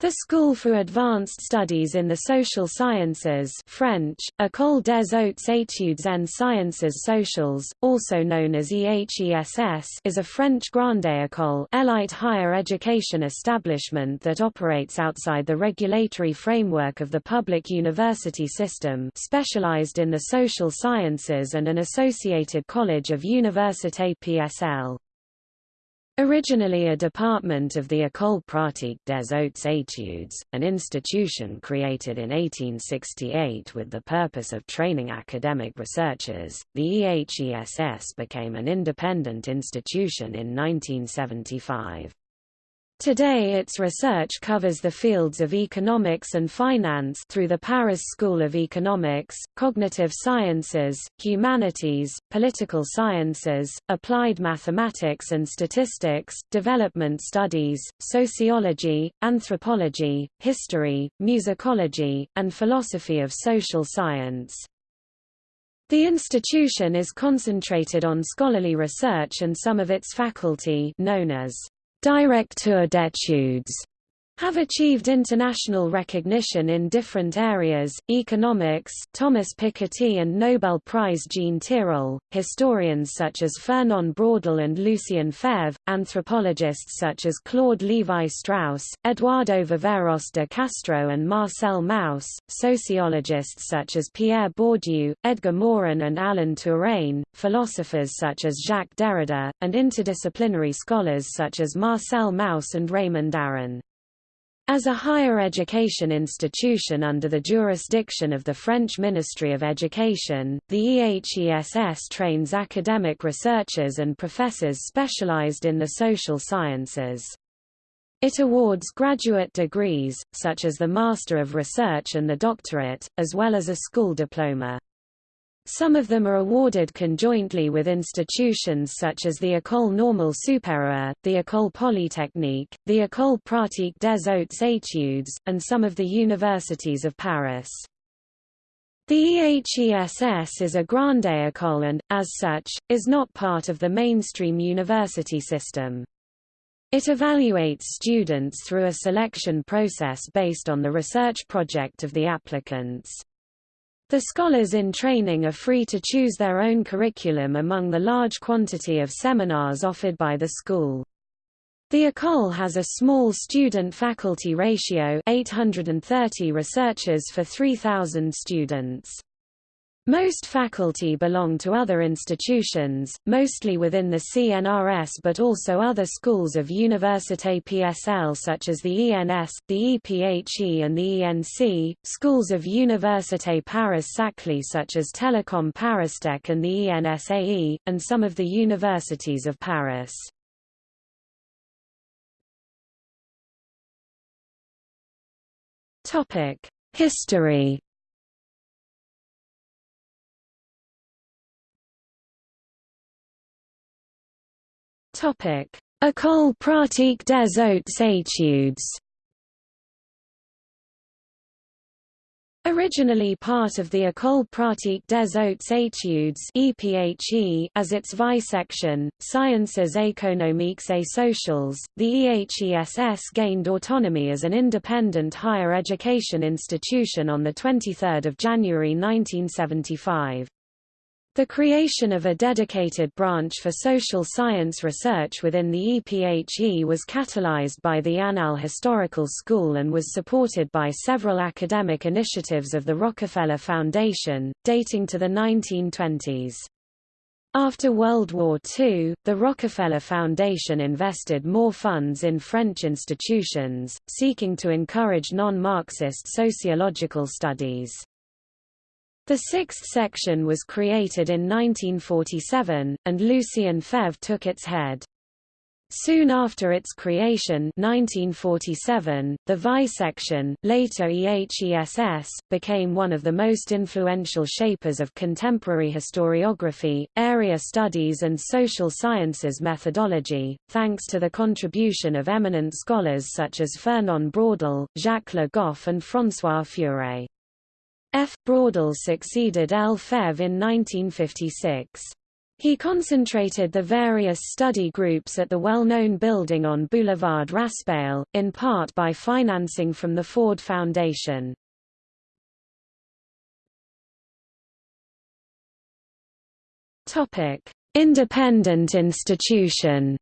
The School for Advanced Studies in the Social Sciences French, École des Hautes Études en Sciences Sociales, also known as EHESS is a French grande école elite higher education establishment that operates outside the regulatory framework of the public university system specialized in the social sciences and an associated college of Université PSL. Originally a department of the École pratique des hautes études, an institution created in 1868 with the purpose of training academic researchers, the EHESS became an independent institution in 1975. Today its research covers the fields of economics and finance through the Paris School of Economics, Cognitive Sciences, Humanities, Political Sciences, Applied Mathematics and Statistics, Development Studies, Sociology, Anthropology, History, Musicology, and Philosophy of Social Science. The institution is concentrated on scholarly research and some of its faculty known as Directeur d'études have achieved international recognition in different areas, economics Thomas Piketty and Nobel Prize Jean Tirole, historians such as Fernand Braudel and Lucien Febvre, anthropologists such as Claude Lévi-Strauss, Eduardo Viveiros de Castro and Marcel Mauss, sociologists such as Pierre Bourdieu, Edgar Morin and Alain Touraine, philosophers such as Jacques Derrida, and interdisciplinary scholars such as Marcel Mauss and Raymond Aron. As a higher education institution under the jurisdiction of the French Ministry of Education, the EHESS trains academic researchers and professors specialized in the social sciences. It awards graduate degrees, such as the Master of Research and the Doctorate, as well as a school diploma. Some of them are awarded conjointly with institutions such as the École Normale Supérieure, the École Polytechnique, the École Pratique des Hautes Études, and some of the universities of Paris. The EHESS is a grande école and, as such, is not part of the mainstream university system. It evaluates students through a selection process based on the research project of the applicants. The scholars in training are free to choose their own curriculum among the large quantity of seminars offered by the school. The école has a small student-faculty ratio 830 researchers for 3,000 students. Most faculty belong to other institutions, mostly within the CNRS but also other schools of Université PSL such as the ENS, the EPHE and the ENC, schools of Université Paris-Saclay such as Télécom Paristech and the ENSAE, and some of the universities of Paris. History École pratique des hautes études. Originally part of the École pratique des hautes études as its vice-section, Sciences économiques et sociales, the EHESS gained autonomy as an independent higher education institution on the 23rd January 1975. The creation of a dedicated branch for social science research within the EPHE was catalyzed by the Annales Historical School and was supported by several academic initiatives of the Rockefeller Foundation, dating to the 1920s. After World War II, the Rockefeller Foundation invested more funds in French institutions, seeking to encourage non-Marxist sociological studies. The sixth section was created in 1947, and Lucien Febvre took its head. Soon after its creation 1947, the VI-section, later EHESS, became one of the most influential shapers of contemporary historiography, area studies and social sciences methodology, thanks to the contribution of eminent scholars such as Fernand Braudel, Jacques Le Goff and François Furet. F. Braudel succeeded L. Febvre in 1956. He concentrated the various study groups at the well-known building on Boulevard Raspail, in part by financing from the Ford Foundation. Independent institution.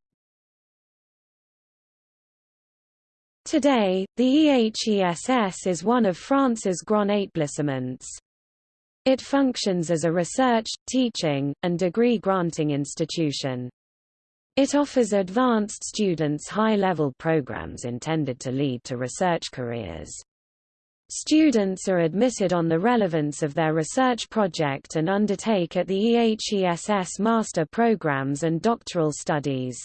Today, the EHESS is one of France's grand établissements. It functions as a research, teaching, and degree-granting institution. It offers advanced students high-level programs intended to lead to research careers. Students are admitted on the relevance of their research project and undertake at the EHESS master programs and doctoral studies.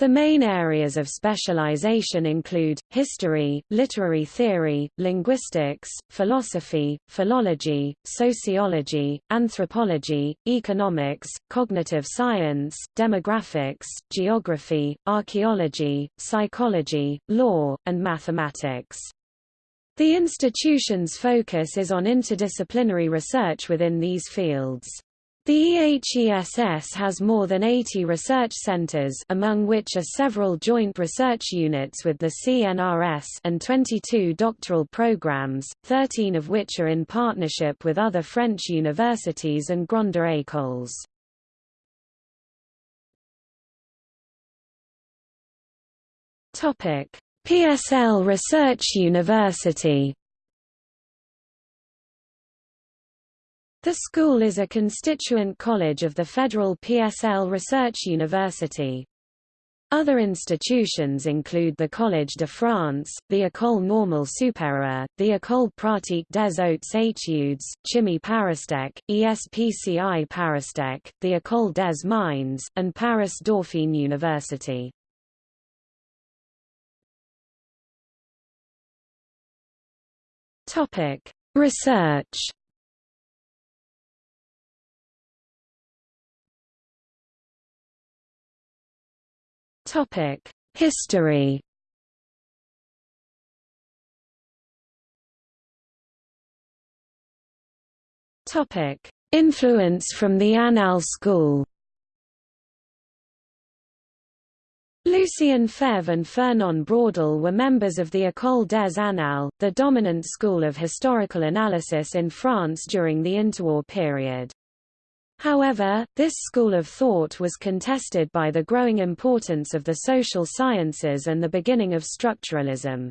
The main areas of specialization include, history, literary theory, linguistics, philosophy, philology, sociology, anthropology, economics, cognitive science, demographics, geography, archaeology, psychology, law, and mathematics. The institution's focus is on interdisciplinary research within these fields. The EHESS has more than 80 research centers among which are several joint research units with the CNRS and 22 doctoral programs, 13 of which are in partnership with other French universities and Grandes écoles. PSL Research University The school is a constituent college of the Federal PSL Research University. Other institutions include the Collège de France, the École Normale Supérieure, the École Pratique des Hautes Études, Chimie Paristech, ESPCI Paristech, the École des Mines, and Paris Dauphine University. Research History. Topic: Influence from the Annales school. Lucien Febvre and Fernand Braudel were members of the École des Annales, the dominant school of historical analysis in France during the interwar period. However, this school of thought was contested by the growing importance of the social sciences and the beginning of structuralism.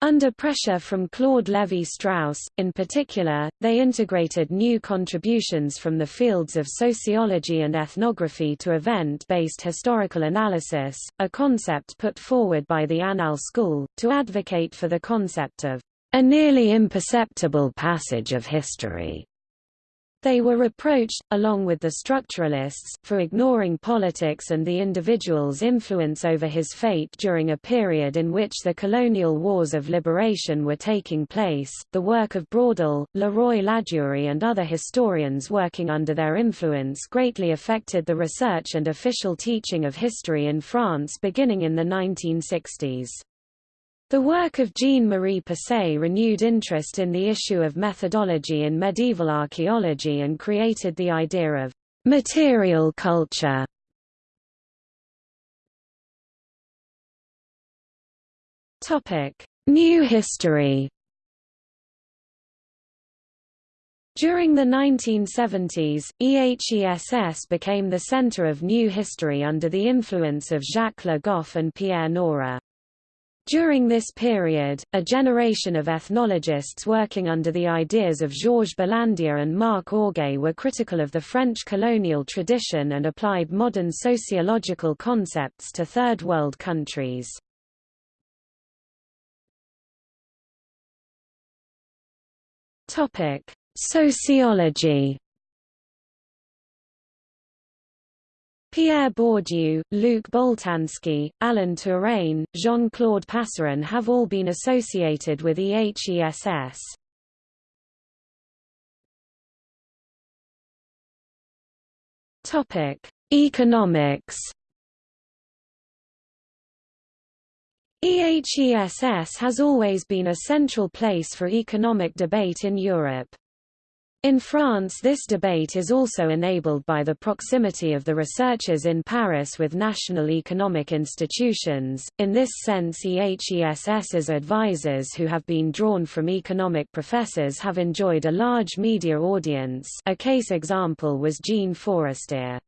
Under pressure from Claude Lévi-Strauss, in particular, they integrated new contributions from the fields of sociology and ethnography to event-based historical analysis, a concept put forward by the Annales school, to advocate for the concept of a nearly imperceptible passage of history. They were reproached, along with the structuralists, for ignoring politics and the individual's influence over his fate during a period in which the colonial wars of liberation were taking place. The work of Braudel, Leroy Ladurie, and other historians working under their influence greatly affected the research and official teaching of history in France beginning in the 1960s. The work of Jean-Marie Pesez renewed interest in the issue of methodology in medieval archaeology and created the idea of material culture. New history During the 1970s, EHESS became the center of new history under the influence of Jacques Le Goff and Pierre Nora. During this period, a generation of ethnologists working under the ideas of Georges Balandier and Marc Augé were critical of the French colonial tradition and applied modern sociological concepts to Third World countries. Sociology Pierre Bourdieu, Luc Boltanski, Alain Touraine, Jean-Claude Passeron have all been associated with EHESS. Topic: Economics. EHESS has always been a central place for economic debate in Europe. In France this debate is also enabled by the proximity of the researchers in Paris with national economic institutions, in this sense EHESS's advisors who have been drawn from economic professors have enjoyed a large media audience a case example was Jean Fourastié.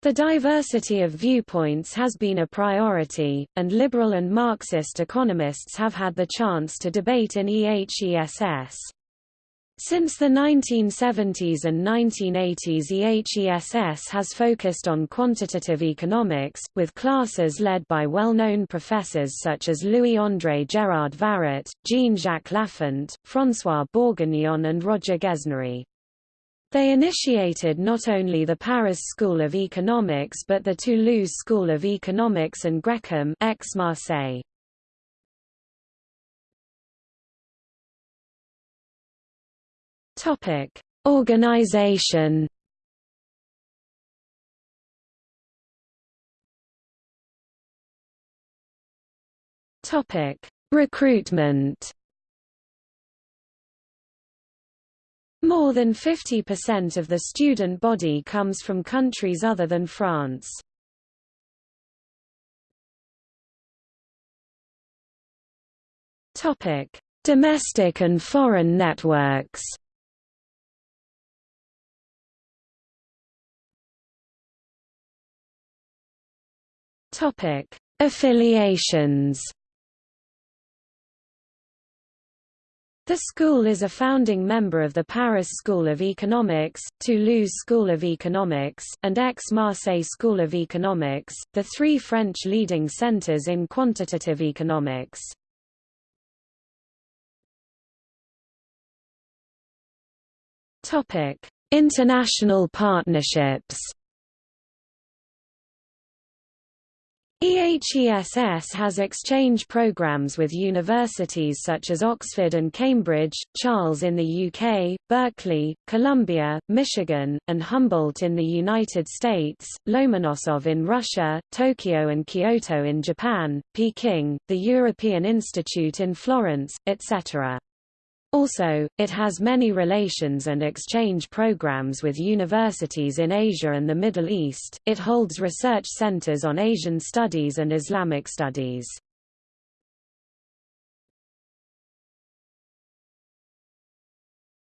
The diversity of viewpoints has been a priority, and liberal and Marxist economists have had the chance to debate in EHESS. Since the 1970s and 1980s EHESS has focused on quantitative economics, with classes led by well-known professors such as Louis-André Gérard-Varet, Jean-Jacques Laffont, François Bourguignon and Roger Guesnerie. They initiated not only the Paris School of Economics but the Toulouse School of Economics and GREQAM Aix-Marseille. Topic: Organization. Topic: Recruitment. More than 50% of the student body comes from countries other than France. Topic: Domestic and foreign networks. Topic: Affiliations. The school is a founding member of the Paris School of Economics, Toulouse School of Economics, and Aix-Marseille School of Economics, the three French leading centers in quantitative economics. International partnerships EHESS has exchange programs with universities such as Oxford and Cambridge, Charles in the UK, Berkeley, Columbia, Michigan, and Humboldt in the United States, Lomonosov in Russia, Tokyo and Kyoto in Japan, Peking, the European Institute in Florence, etc. Also, it has many relations and exchange programs with universities in Asia and the Middle East. It holds research centers on Asian studies and Islamic studies.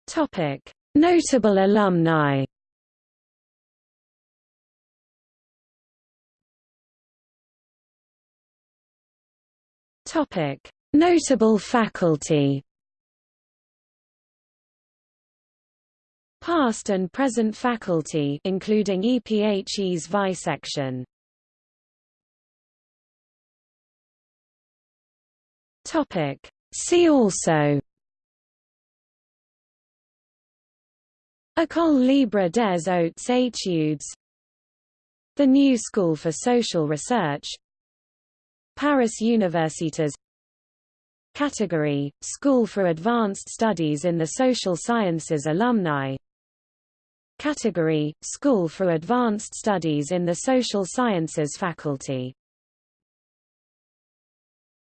Topic: Notable alumni. Topic: Notable faculty. Past and present faculty including EPHE's visection. Topic. See also. École Libre des Hautes Études. The New School for Social Research. Paris Universitas. Category, School for Advanced Studies in the Social Sciences Alumni Category, School for Advanced Studies in the Social Sciences faculty